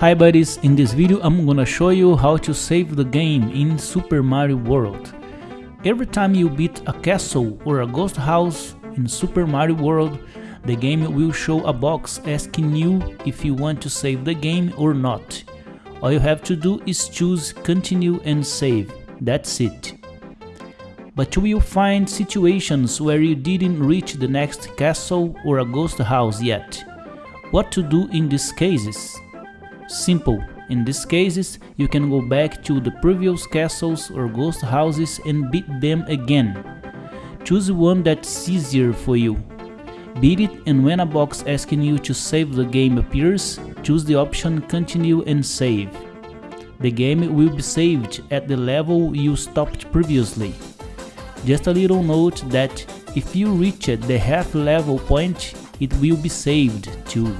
Hi buddies, in this video I'm gonna show you how to save the game in Super Mario World. Every time you beat a castle or a ghost house in Super Mario World, the game will show a box asking you if you want to save the game or not. All you have to do is choose continue and save, that's it. But you will find situations where you didn't reach the next castle or a ghost house yet. What to do in these cases? Simple, in these cases you can go back to the previous castles or ghost houses and beat them again. Choose one that's easier for you. Beat it and when a box asking you to save the game appears, choose the option continue and save. The game will be saved at the level you stopped previously. Just a little note that if you reach the half level point, it will be saved too.